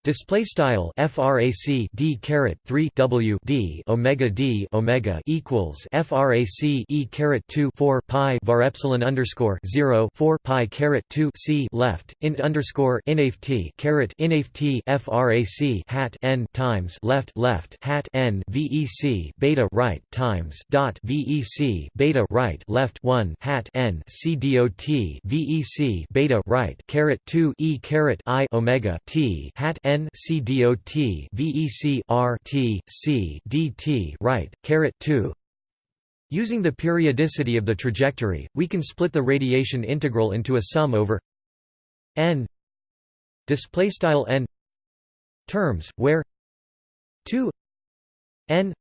Display style frac d caret 3 w d omega d omega equals frac e caret 2 4 pi var epsilon underscore 0 4 pi caret 2 c left int underscore inaf t caret inaf t frac hat n times left left hat n vec beta right times dot vec beta right left 1 hat n c dot vec beta right caret 2 e caret i omega t hat n n c dot vec r t c dt right caret 2 Using the periodicity of the trajectory, we can split the radiation integral into a sum over n display style n terms where 2 n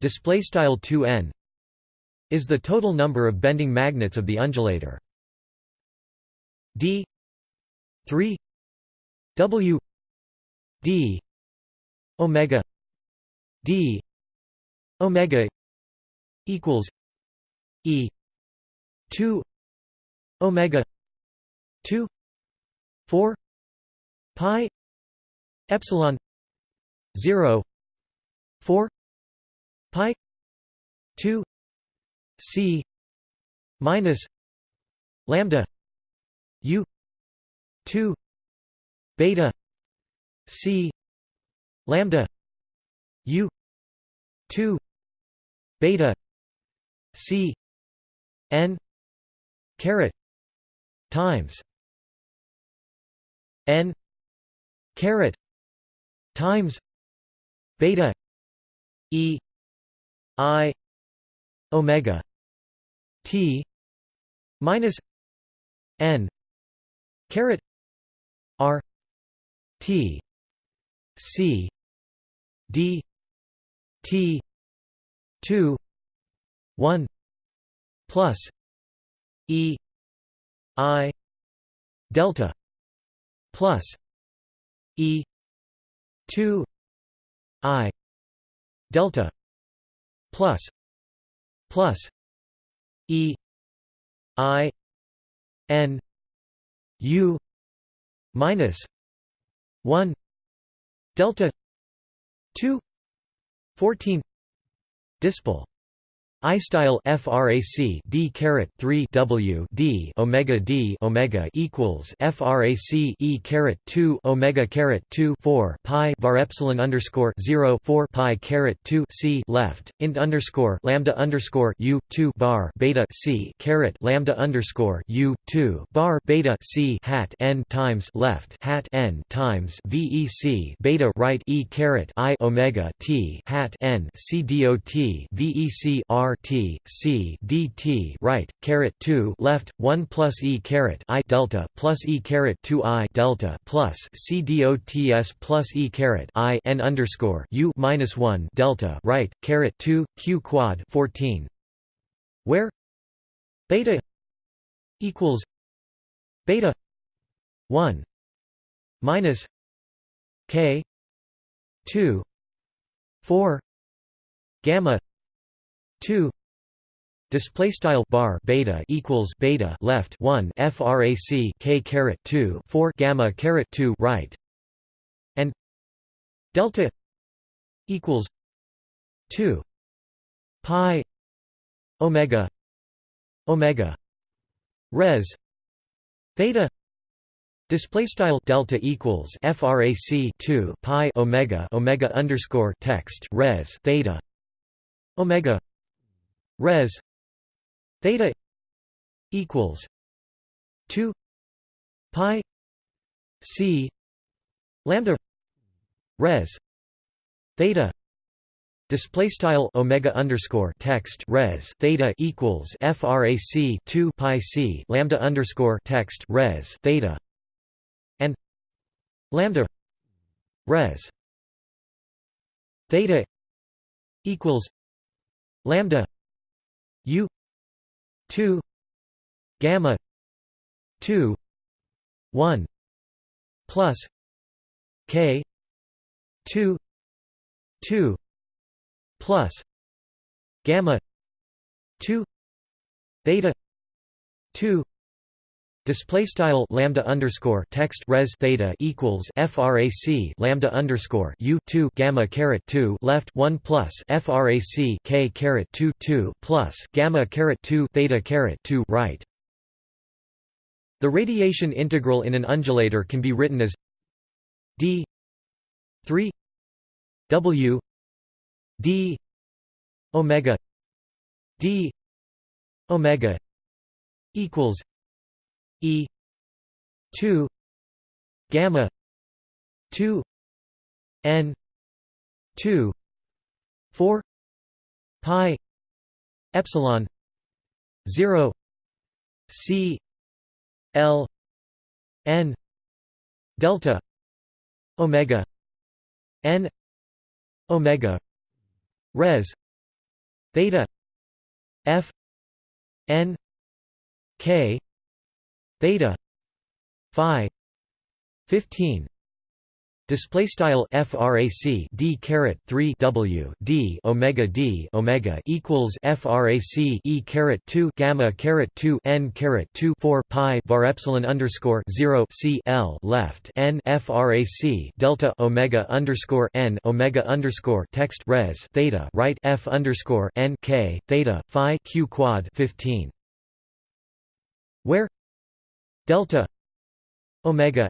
display style 2n is the total number of bending magnets of the undulator. D 3 w d. Omega. D. Omega equals e. 2 omega 2 4 pi epsilon 0 4 pi 2 c minus lambda u 2 beta C lambda U two beta C N caret times n caret times beta e i omega t minus n caret r t c d t 2 1 plus e i delta plus e 2 i delta plus plus e i n u minus 1 delta 2 14 dispel I style frac d caret 3 w d omega d omega equals frac e caret 2 omega caret 2 4 pi var epsilon underscore 0 4 pi caret 2 c left int underscore lambda underscore u 2 bar beta c caret lambda underscore u 2 bar beta c hat n times left hat n times vec beta right e caret i omega t hat n c dot vec r T C D T right caret 2 left 1 plus E caret I delta plus E caret 2 I delta plus C dots plus E caret I n underscore U minus 1 delta right caret 2 Q quad 14 where? Beta equals beta 1 minus K 2 4 gamma 2 display style bar beta equals beta left 1 frac k caret 2 4 gamma caret 2 right. And delta equals 2 pi omega omega res theta. Display style delta equals frac 2 pi omega omega underscore text res theta omega res theta equals 2 pi c lambda res theta display style omega underscore text res theta equals frac 2 pi c lambda underscore text res theta and lambda res theta equals lambda u 2 gamma 2 1 plus k 2 2 plus gamma 2 theta 2 Display style lambda underscore text res theta equals frac lambda underscore u two gamma caret two left one plus frac k caret two two plus gamma caret two theta caret two right. The radiation integral in an undulator can be written as d three w d omega d omega equals E two gamma two N two four pi epsilon zero C L N delta omega N omega res theta F N K theta phi 15 Display style frac d caret 3 w d omega d omega equals frac e caret 2 gamma caret 2 n caret 2 4 pi var epsilon underscore 0 c l left n frac delta omega underscore n omega underscore text res theta right f underscore n k theta phi q quad 15 where delta omega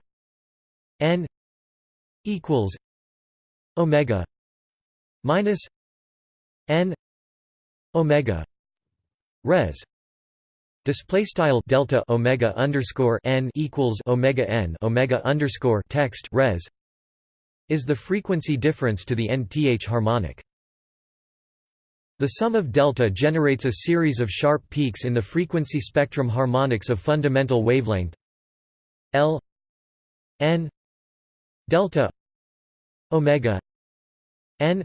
n equals omega minus n omega res Display style delta omega underscore n equals omega n omega underscore text res is the frequency difference to the nth harmonic. The sum of delta generates a series of sharp peaks in the frequency spectrum harmonics of fundamental wavelength L n delta omega n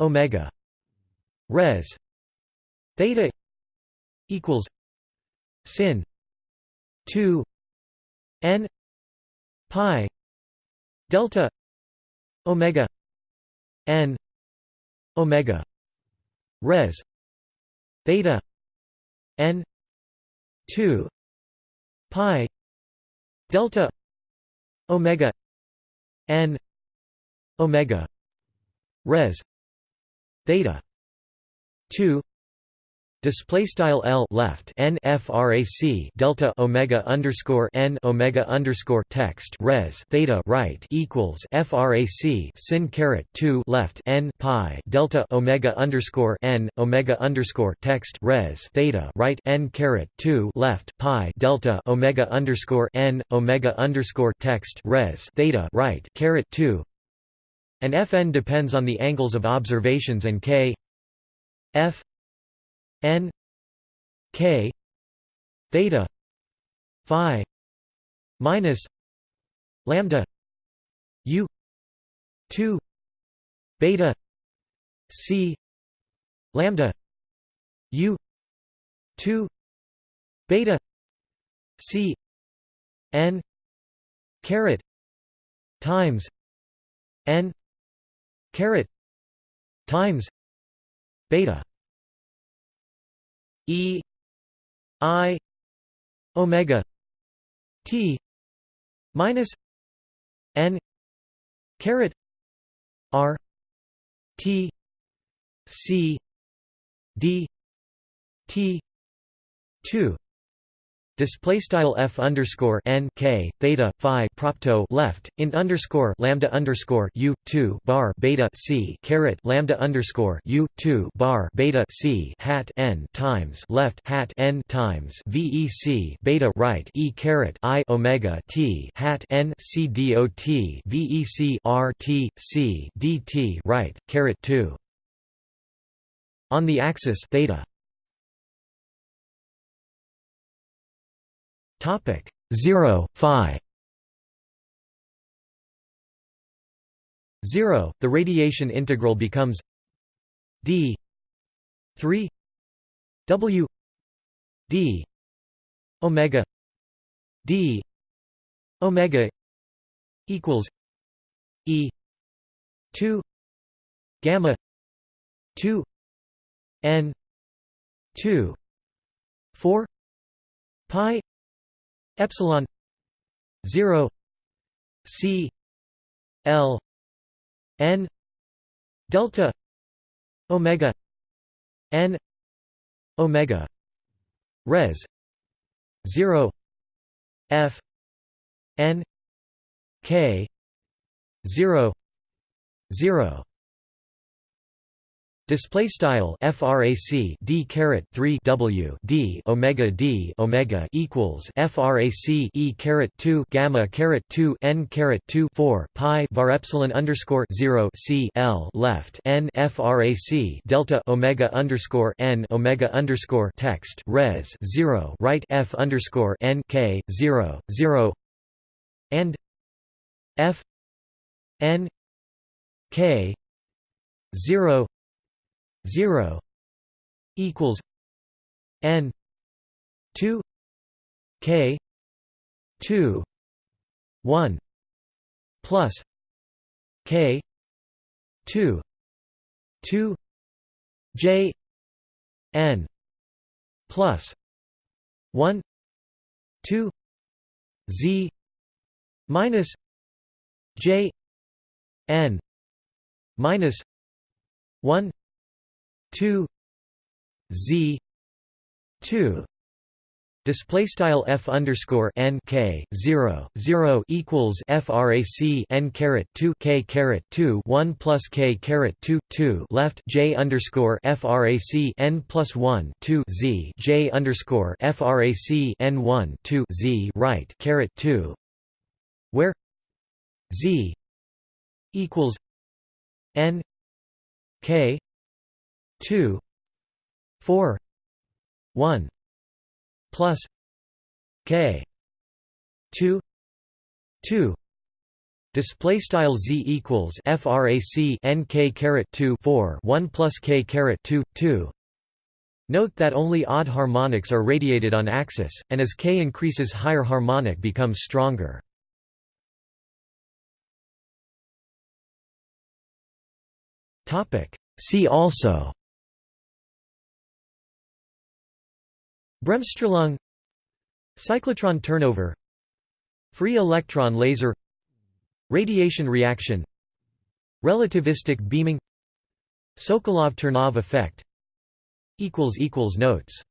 omega res theta equals sin 2 n pi delta omega n omega res theta n 2 pi delta omega n omega res theta 2 Display style L left n frac delta omega underscore n omega underscore text res theta right equals frac sin caret two left n pi delta omega underscore n omega underscore text res theta right n caret two left pi delta omega underscore n omega underscore text res theta right caret two. And Fn depends on the angles of observations and k. F n k theta phi minus lambda u 2 beta c lambda u 2 beta c n caret times n caret times beta E I omega T minus N caret R T C D T two display style f underscore n k theta phi propto left int underscore lambda underscore u two bar beta c caret lambda underscore u two bar beta c hat n times left hat n times vec beta right e caret i omega t hat n c dot vec r t c dt right caret two. On the axis theta Topic 0 phi. 0 the radiation integral becomes d 3 w d omega d omega equals e 2 gamma 2 n 2 4 pi epsilon 0 c l n delta omega n omega res 0 f n k 0 0 Display style frac d caret 3 w d omega d omega equals frac e caret 2 gamma caret 2 n caret 2 4 pi var epsilon underscore 0 c l left n frac delta omega underscore n omega underscore text res 0 right f underscore n k 0 0 and f n k 0 0 equals n 2 k 2 1 plus k 2 2 j n plus 1 2 z minus j n minus 1 2 z 2 Display style f underscore n k zero zero equals frac n caret two k caret two one plus k caret two two. Left j underscore frac n plus one two z. J underscore frac n one two z. Right caret two, where z equals n k two four one plus k 2 2 display style z equals frac n k caret 2 4 1 plus k caret 2 2 Note that only odd harmonics are radiated on axis, and as k increases higher harmonic becomes stronger. See also Bremsstrahlung Cyclotron turnover Free electron laser Radiation reaction Relativistic beaming Sokolov-Ternov effect Notes